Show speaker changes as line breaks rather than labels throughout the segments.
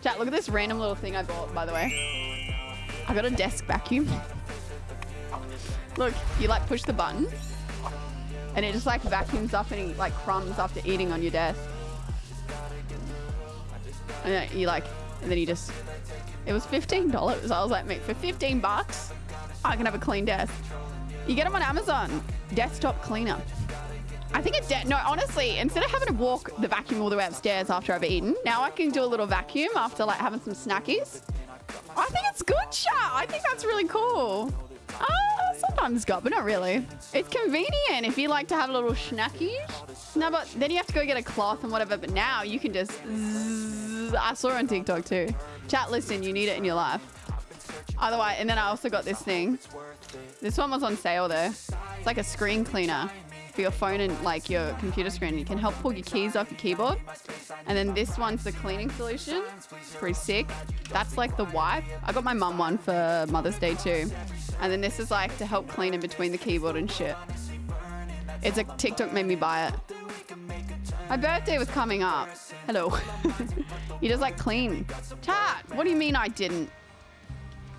Chat, look at this random little thing I bought, by the way. I got a desk vacuum. look, you like push the button and it just like vacuums up any like crumbs after eating on your desk. And then you like, and then you just, it was $15. I was like, mate, for 15 bucks, I can have a clean desk. You get them on Amazon. Desktop cleaner. I think it's dead. No, honestly, instead of having to walk the vacuum all the way upstairs after I've eaten, now I can do a little vacuum after like having some snackies. I think it's good, chat. I think that's really cool. Uh, sometimes got, but not really. It's convenient if you like to have a little snacky. No, but then you have to go get a cloth and whatever. But now you can just. Zzz. I saw on TikTok too. Chat, listen, you need it in your life. Otherwise, and then I also got this thing. This one was on sale though. It's like a screen cleaner for your phone and like your computer screen. You can help pull your keys off your keyboard. And then this one's the cleaning solution. Pretty sick. That's like the wipe. I got my mum one for Mother's Day too. And then this is like to help clean in between the keyboard and shit. It's a TikTok made me buy it. My birthday was coming up. Hello. you just like clean. Chat, what do you mean I didn't?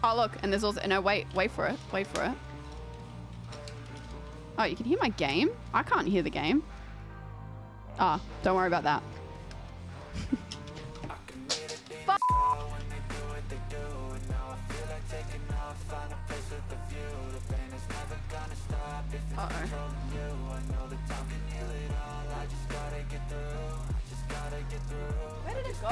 Oh, look, and there's also, no, wait, wait for it, wait for it. Oh, you can hear my game? I can't hear the game. Ah, oh, don't worry about that. Uh -oh. Where did it go?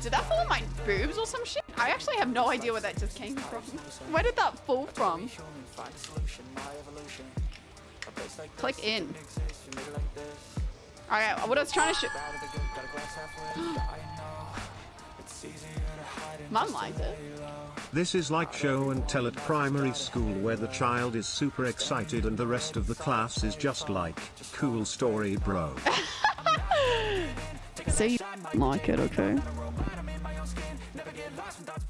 Did that fall on my boobs or some shit? I actually have no idea where that just came from. Where did that fall from? Click in. Alright, what I was trying to show. Mum likes it.
This is like show and tell at primary school where the child is super excited and the rest of the class is just like, cool story bro.
so you like it, okay? 1000